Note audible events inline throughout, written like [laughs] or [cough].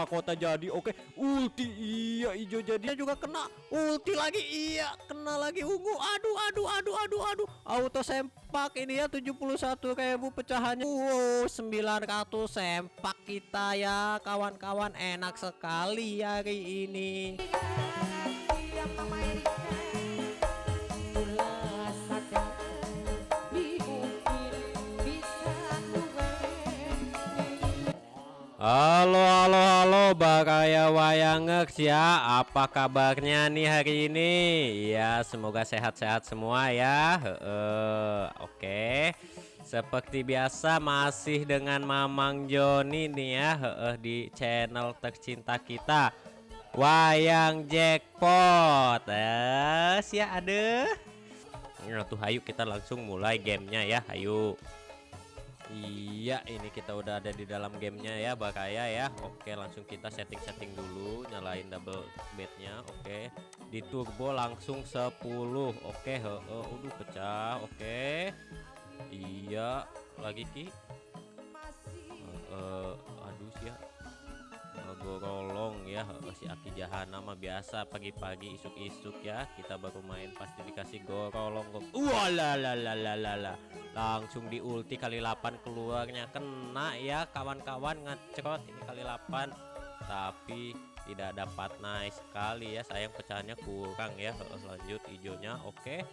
mahkota jadi oke. Ulti iya hijau jadinya juga kena. Ulti lagi iya kena lagi. Ungu aduh aduh aduh aduh aduh. Auto sempak ini ya 71 kayak bu pecahannya. Wow 900 sempak kita ya kawan-kawan. Enak sekali hari ini Halo halo halo Bakaya Wayangeks ya. Apa kabarnya nih hari ini? Ya semoga sehat-sehat semua ya. Oke. Seperti biasa masih dengan Mamang Joni nih ya. Heeh, Di channel tercinta kita Wayang Jackpot. Eh, ya ada Nah tuh ayo kita langsung mulai gamenya ya. Ayo Iya ini kita udah ada di dalam gamenya ya Bakaya ya. Oke langsung kita setting-setting dulu Nyalain double bednya Oke di turbo langsung 10 Oke he, he, udah pecah. Oke Iya lagi Ki. Uh, uh, Aduh sih gorolong ya si Aki Jahana mah biasa pagi-pagi isuk-isuk ya kita baru main pasti dikasih gorolong Walalalalalala langsung di ulti kali 8 keluarnya kena ya kawan-kawan ngecrot ini kali 8 tapi tidak dapat nice sekali ya sayang pecahannya kurang ya lanjut hijaunya oke.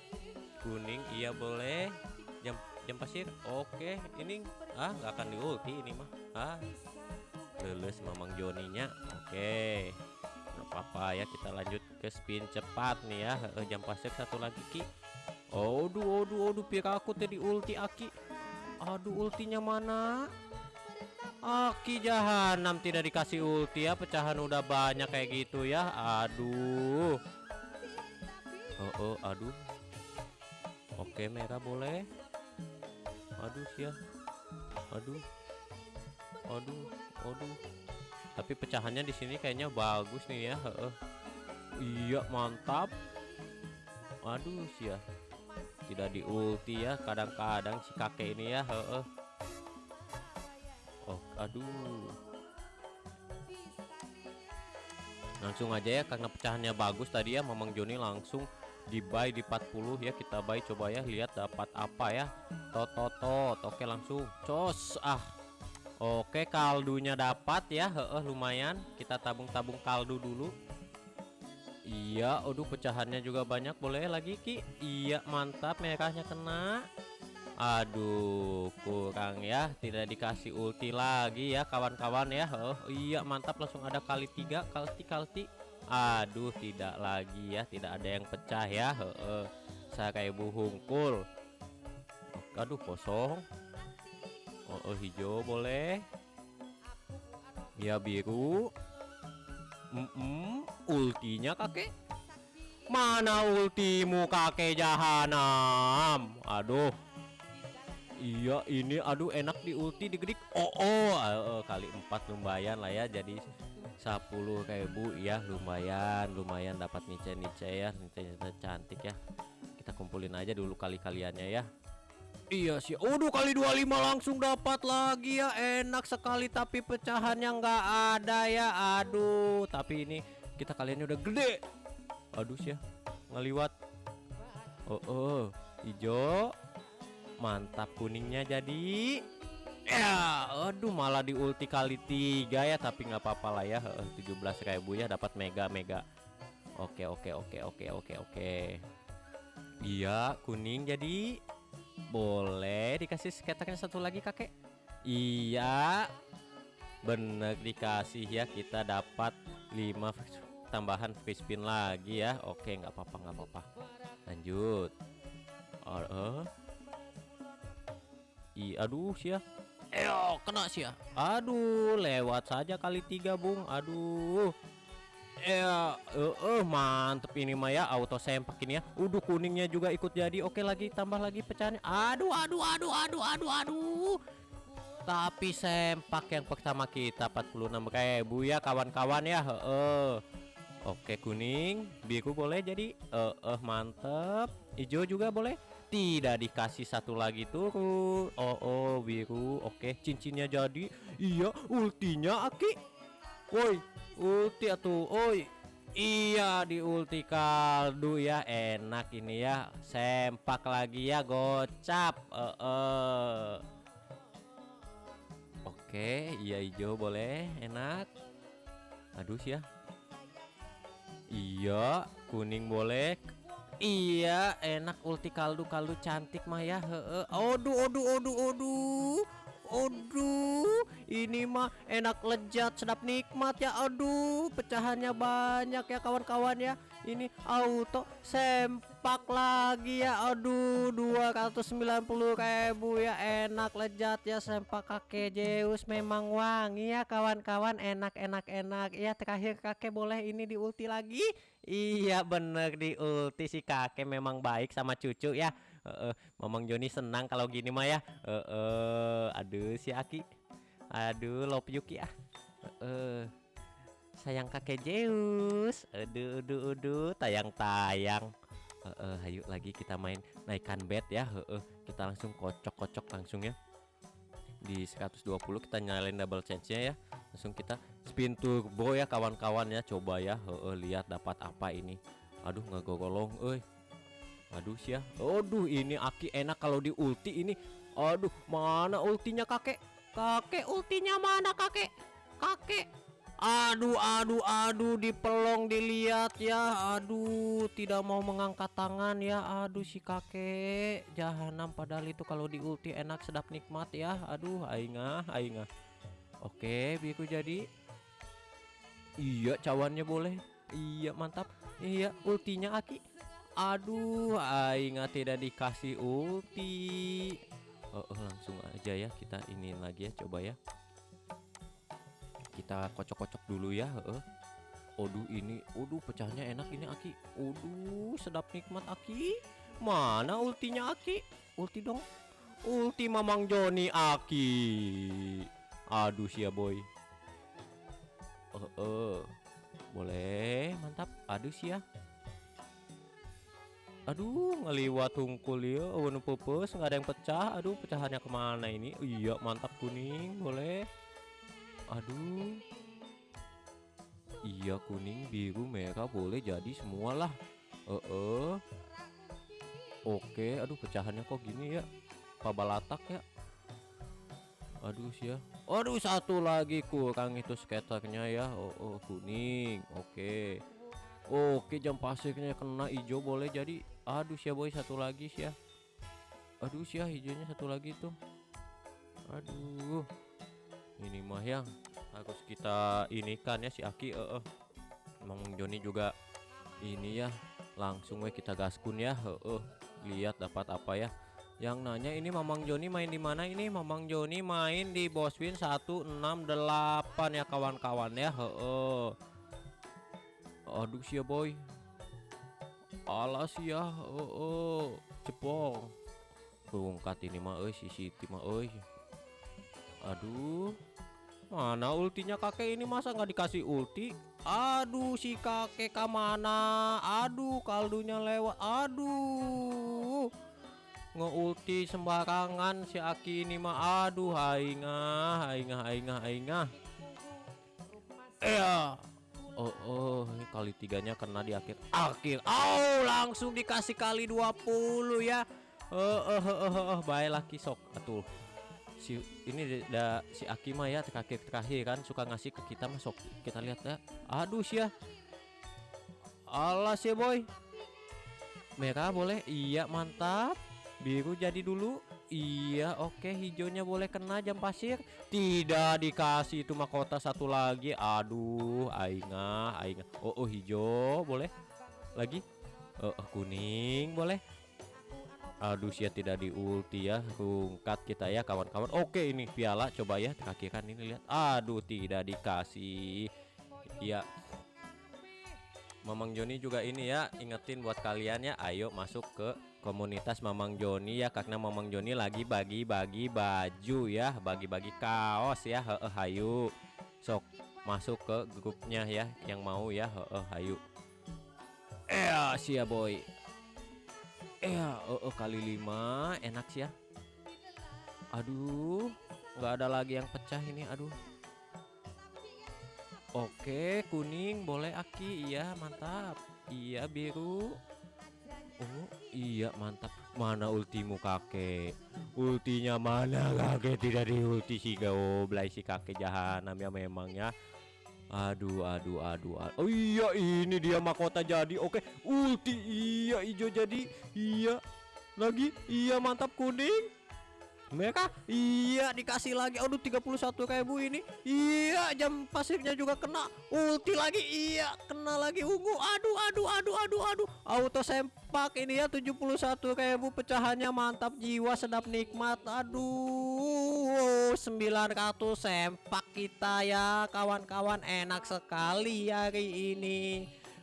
Kuning iya boleh. Jam jam pasir oke. Ini ah nggak akan di ulti ini mah. Ah lulus Mamang Joninya oke. Apa-apa ya kita lanjut ke spin cepat nih ya. Jam pasir satu lagi Ki. Aduh aduh aduh aku tadi ulti Aki. Aduh ultinya mana? Aki jahanam tidak dikasih ulti ya pecahan udah banyak kayak gitu ya. Aduh. Oh, oh aduh. Oke merah boleh. Aduh ya Aduh. Aduh Aduh. Tapi pecahannya di sini kayaknya bagus nih ya. Heeh. Iya, mantap. Aduh, sih ya. Tidak di ulti ya. Kadang-kadang si kakek ini ya, heeh. Oh, aduh. Langsung aja ya karena pecahannya bagus tadi ya Mamang Joni langsung di buy di 40 ya kita buy coba ya lihat dapat apa ya tototot oke langsung cos ah Oke kaldunya dapat ya. Heeh lumayan. Kita tabung-tabung kaldu dulu. Iya aduh pecahannya juga banyak. Boleh lagi Ki? Iya mantap. Merahnya kena. Aduh kurang ya. Tidak dikasih ulti lagi ya kawan-kawan ya. Oh, Iya mantap. Langsung ada kali tiga kalti kalti. Aduh tidak lagi ya. Tidak ada yang pecah ya. Heeh saya kayak buhungkul. Aduh kosong oh, oh hijau boleh. Ya biru. Mm -mm, ultinya kakek? Mana ultimu kakek jahanam? Aduh. Iya ini aduh enak di ulti digedik oh oh uh, kali empat lumayan lah ya jadi 10 ribu. Ya lumayan lumayan dapat nice nice ya nice cantik ya. Kita kumpulin aja dulu kali kaliannya ya Iya sih. Udah kali 25 langsung dapat lagi ya. Enak sekali tapi pecahannya nggak ada ya. Aduh, tapi ini kita kaliannya udah gede. Aduh sih ya. Ngeliwat. Oh, oh. Hijau. Mantap kuningnya jadi. Ya, aduh malah di ulti kali tiga ya, tapi nggak apa-apa lah ya. 17.000 ya dapat mega mega. Oke, oke, oke, oke, oke, oke. Iya, kuning jadi boleh dikasih skaternya satu lagi kakek? Iya. Bener dikasih ya kita dapat 5 tambahan free spin lagi ya. Oke nggak apa-apa nggak apa-apa. Lanjut. Oh, uh. I, aduh sih ya Eyo kena sih ya Aduh lewat saja kali tiga bung. Aduh Ya, uh, uh, mantep ini mah ya auto sempak ini ya. Udah kuningnya juga ikut jadi. Oke lagi tambah lagi pecahannya. Aduh, aduh, aduh, aduh, aduh, aduh. Tapi sempak yang pertama kita 46 ribu ya kawan-kawan ya. Uh, Oke kuning, biru boleh jadi. Uh, uh, mantep. Hijau juga boleh. Tidak dikasih satu lagi turun. Oh, oh, biru. Oke, cincinnya jadi. Iya, ultinya Aki woi ulti atuh. Oi iya di ulti kaldu ya. Enak ini ya. Sempak lagi ya gocap. Uh, uh. oke iya hijau boleh. Enak. Aduh ya. Iya kuning boleh. Iya enak ulti kaldu kaldu cantik mah ya. Heeh. Aduh aduh aduh aduh Aduh, ini mah enak lezat, sedap nikmat ya. Aduh, pecahannya banyak ya kawan-kawan ya. Ini auto sempak lagi ya. Aduh, 290 ribu ya. Enak lezat ya sempak kakek Zeus memang wangi ya kawan-kawan. Enak enak enak. Ya terakhir kakek boleh ini di ulti lagi. Iya bener di ulti si kakek memang baik sama cucu ya uh, Mamang Joni senang kalau gini mah ya. Uh, uh, aduh si Aki. Aduh love Yuki ah. Uh, uh. Sayang kakek Zeus. Aduh aduh aduh tayang-tayang. Uh, uh, ayo lagi kita main naikkan bed ya. Uh, uh. Kita langsung kocok-kocok langsung ya. Di 120 kita nyalain double chance-nya ya. Langsung kita spin turbo ya kawan-kawan ya. Coba ya. Uh, uh, lihat dapat apa ini. Aduh nggak golong, eh Aduh sih ya. Aduh ini Aki enak kalau di ulti ini. Aduh mana ultinya kakek? Kakek ultinya mana kakek? Kakek. Aduh aduh aduh dipelong dilihat ya. Aduh tidak mau mengangkat tangan ya. Aduh si kakek jahanam padahal itu kalau di ulti enak sedap nikmat ya. Aduh aingah aingah. Oke biku jadi. Iya cawannya boleh. Iya mantap. Iya ultinya Aki. Aduh, aing tidak dikasih ulti. Oh, oh, langsung aja ya kita ini lagi ya coba ya. Kita kocok-kocok dulu ya, heeh. Aduh ini, aduh pecahnya enak ini Aki. Aduh, sedap nikmat Aki. Mana ultinya Aki? Ulti dong. Ulti Mamang Joni Aki. Aduh sia boy. Oh, oh. Boleh, mantap. Aduh sia. Aduh ngeliwat tungkul ya. Warna pupus nggak ada yang pecah. Aduh pecahannya ke mana ini? Iya mantap kuning boleh. Aduh. Iya kuning biru merah boleh jadi semualah. Eh uh. Oke aduh pecahannya kok gini ya? Pabalatak ya? Aduh sih ya. Aduh satu lagi kurang itu skaternya ya. Oh, oh kuning. Oke Oke jam pasirnya kena hijau boleh jadi. Aduh sih boy satu lagi sih ya Aduh sih ya hijaunya satu lagi tuh. Aduh. Ini mah yang harus kita ini kan ya si Aki uh, uh. Emang Joni juga ini ya langsung we kita gaskun ya uh, uh. Lihat dapat apa ya. Yang nanya ini Mamang Joni main di mana ini? Mamang Joni main di Boswin 168 ya kawan-kawan ya heeh aduh sih ya boy. Alas ya oh, oh. cepong bongkat ini mah eh si Siti mah eh aduh. Mana ultinya kakek ini? Masa nggak dikasih ulti? Aduh si kakek ke mana aduh kaldunya lewat. Aduh. Ngeulti sembarangan si Aki ini mah. Aduh haingah haingah haingah haingah. Eh Oh, oh, ini kali tiganya kena di akhir. Akhir. Oh, langsung dikasih kali 20 ya. Oh, oh, oh, oh, oh. baik laki sok. Atuh. Si ini da si Akima ya terakhir terakhir kan suka ngasih ke kita masuk. Kita lihat ya. Aduh sih ya. Alas ya boy. Merah boleh? Iya, mantap. Biru jadi dulu. Iya oke hijaunya boleh kena jam pasir. Tidak dikasih itu mahkota satu lagi. Aduh Aingah Aingah Oh, oh hijau boleh? Lagi? Oh, oh, kuning boleh? Aduh sih tidak di ulti ya. Rungkat kita ya kawan-kawan. Oke ini piala coba ya kaki kan ini lihat. Aduh tidak dikasih. Iya Mamang Joni juga ini ya Ingetin buat kalian ya Ayo masuk ke komunitas Mamang Joni ya karena Mamang Joni lagi bagi-bagi baju ya bagi-bagi kaos ya heeh hayu. Sok masuk ke grupnya ya yang mau ya heeh hayu. Eh sih ya boy. Eh oh, kali lima enak sih ya. Aduh nggak ada lagi yang pecah ini aduh Oke, kuning boleh Aki. Iya, mantap. Iya, biru. Oh, iya mantap. Mana ultimu kakek? Ultinya mana [laughs] kakek? Tidak di ulti si goblay si kakek jahanam ya memang ya. Aduh, aduh, aduh, aduh. Oh iya, ini dia mahkota jadi. Oke, ulti iya hijau jadi. Iya. Lagi, iya mantap kuning. Mereka? Iya dikasih lagi. Aduh 31 ribu ini. Iya jam pasifnya juga kena. Ulti lagi. Iya kena lagi. Ungu. Aduh aduh aduh aduh aduh. Auto sempak ini ya 71 ribu pecahannya mantap. Jiwa sedap nikmat. Aduh 900 sempak kita ya. Kawan-kawan enak sekali hari ini.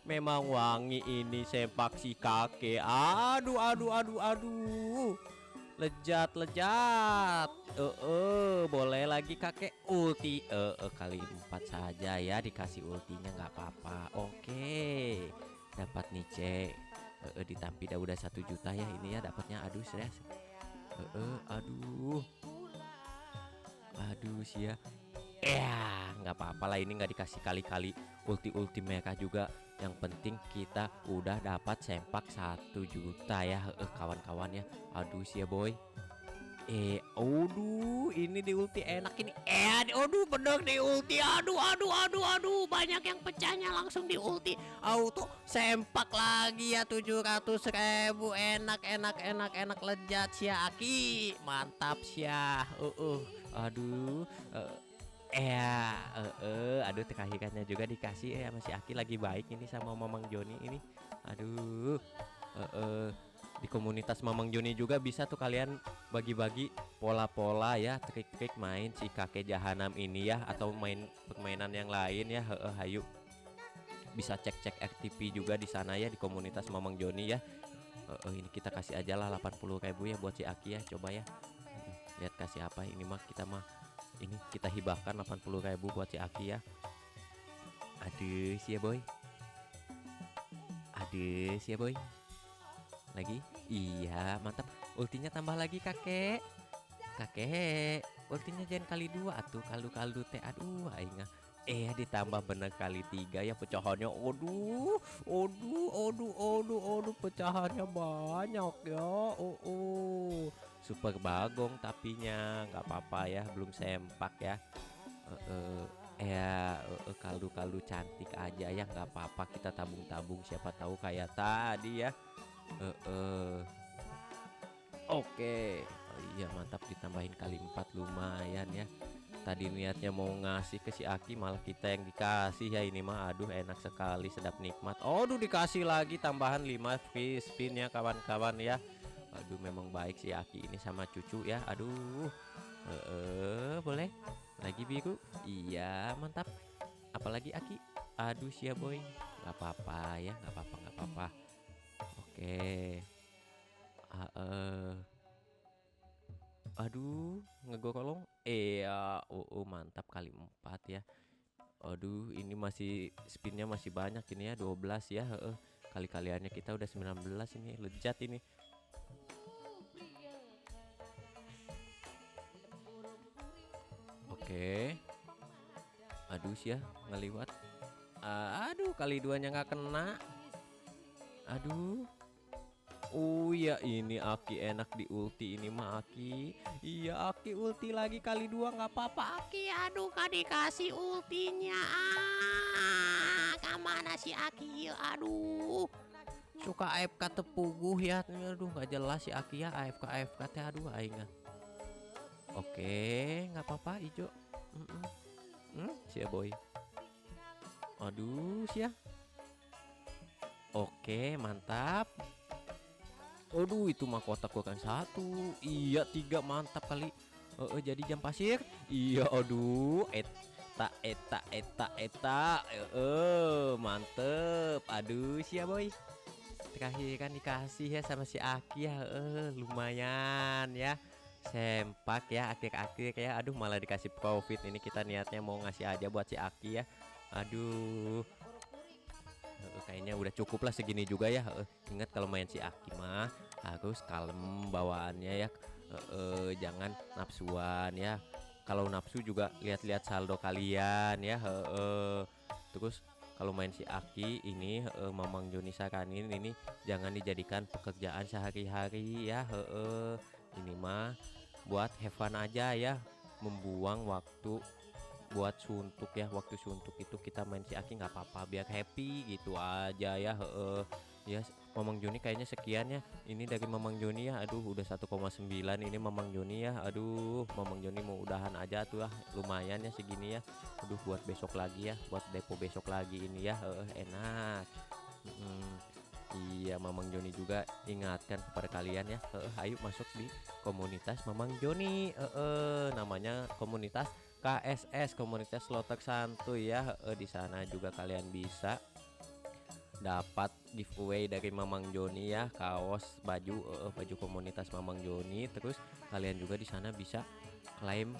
Memang wangi ini sempak si kakek. Aduh aduh aduh aduh lejat lejat eh uh, uh, boleh lagi kakek ulti. Eh uh, uh, kali empat saja ya dikasih ultinya nggak apa-apa. Oke dapat nih cek. Uh, uh, ditampi dah udah satu juta ya ini ya dapatnya aduh serius uh, uh, aduh. Aduh sih ya. Ya nggak apa-apa lah ini nggak dikasih kali-kali ulti-ulti mereka juga yang penting kita udah dapat sempak satu juta ya eh kawan-kawan ya. Aduh sih ya boy. Eh aduh ini di ulti enak ini. Eh aduh bener di ulti. Aduh aduh aduh aduh banyak yang pecahnya langsung di ulti. Auto sempak lagi ya 700 ribu. Enak enak enak enak lejat sih Aki. Mantap sih uh, uh. aduh uh, Eh, uh, aduh terakhirnya juga dikasih ya masih Aki lagi baik ini sama Mamang Joni ini. Aduh, eh, uh, di komunitas Mamang Joni juga bisa tuh kalian bagi-bagi pola-pola ya trik-trik main si kakek jahanam ini ya atau main permainan yang lain ya. Heeh, hayu bisa cek-cek FTP juga di sana ya di komunitas Mamang Joni ya. Uh, uh, ini kita kasih aja lah 80.000 ya buat si Aki ya coba ya. Lihat kasih apa ini mah kita mah ini kita hibahkan 80.000 buat si Aki ya. Aduh sih ya boy. Aduh sih ya boy. Lagi? Iya mantap. Ultinya tambah lagi kakek. Kakek ultinya jangan kali dua. Atuh kaldu kaldu teh aduh aingah eh ditambah bener kali tiga ya pecahannya. Aduh aduh aduh aduh aduh pecahannya banyak ya. Oh, oh super bagong tapinya nggak apa-apa ya belum sempak ya. Uh, ya uh, kaldu-kaldu cantik aja ya nggak apa-apa kita tabung-tabung siapa tahu kayak tadi ya. Oke. Oh, iya mantap ditambahin kali empat lumayan ya. Tadi niatnya mau ngasih ke si Aki malah kita yang dikasih ya ini mah aduh enak sekali sedap nikmat. Aduh dikasih lagi tambahan 5 free spin ya kawan-kawan ya aduh memang baik si Aki ini sama cucu ya. Aduh. Eh uh, boleh? Lagi biru? Iya mantap. Apalagi Aki? Aduh sia boy. Nggak apa-apa ya nggak apa-apa nggak apa-apa. Oke. Uh. aduh ngegorolong eh uh, oh, oh mantap kali empat ya. Aduh ini masih spinnya masih banyak ini ya 12 ya uh, kali-kaliannya kita udah 19 ini lejat ini Oke. Aduh sih ya ngeliwat. Uh, aduh kali duanya nggak kena. Aduh. Oh iya ini Aki enak di ulti ini mah Aki. Iya Aki ulti lagi kali dua nggak apa-apa Aki. Aduh kan dikasih ultinya. Ah, ke mana si Aki? Aduh. Suka AFK tepuguh ya. Aduh nggak jelas si Aki ya AFK AFK teh aduh aing. Oke, nggak apa-apa hijau. Mm -mm. Hmm, sia boy. Aduh, sia. Oke, mantap. Aduh, itu mah kotak gua kan satu. Iya, tiga mantap kali. Uh, uh, jadi jam pasir. Iya, aduh, eta eta eta eta. Eh, uh, mantep. Aduh, sia boy. Terakhir kan dikasih ya sama si Aki ya. Uh, lumayan ya sempak ya akhir-akhir ya. Aduh malah dikasih profit. Ini kita niatnya mau ngasih aja buat si Aki ya. Aduh. Uh, kayaknya udah cukup lah segini juga ya. Uh, ingat kalau main si Aki mah harus kalem bawaannya ya. Uh, uh, jangan nafsuan ya. Kalau nafsu juga lihat-lihat saldo kalian ya. Uh, uh, terus kalau main si Aki ini uh, Mamang Joni saranin ini jangan dijadikan pekerjaan sehari-hari ya. Uh, ini mah buat have fun aja ya. Membuang waktu buat suntuk ya. Waktu suntuk itu kita main si Aki nggak apa-apa biar happy gitu aja ya uh, ya Mamang Joni kayaknya sekian ya. Ini dari Mamang Joni ya. Aduh udah 1,9 ini Mamang Joni ya. Aduh Mamang Joni mau udahan aja tuh lah lumayan ya segini ya. Aduh buat besok lagi ya. Buat depo besok lagi ini ya. Uh, enak. Hmm, iya Mamang Joni juga ingatkan kepada kalian ya. Uh, ayo masuk di komunitas Mamang Joni. Uh, uh, namanya komunitas KSS komunitas Slotek Santuy ya. Uh, di sana juga kalian bisa dapat giveaway dari Mamang Joni ya. Kaos baju uh, baju komunitas Mamang Joni. Terus kalian juga di sana bisa klaim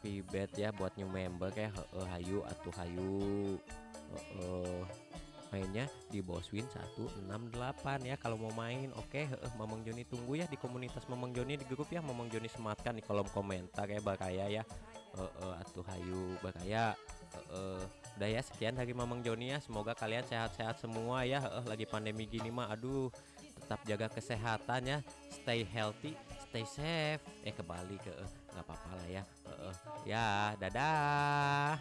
free bet ya buat new member ya. Uh, hayu atau hayu mainnya di Boswin 168 ya kalau mau main. Oke okay, Mamang Joni tunggu ya di komunitas Mamang Joni di grup ya. Mamang Joni sematkan di kolom komentar ya bakaya ya. Uh, uh, atuh hayu bakaya uh, uh, udah ya sekian dari Mamang Joni ya. Semoga kalian sehat-sehat semua ya. Uh, lagi pandemi gini mah aduh tetap jaga kesehatan ya. Stay healthy stay safe. Eh kembali ke nggak uh, apa-apa lah ya. Uh, uh, ya dadah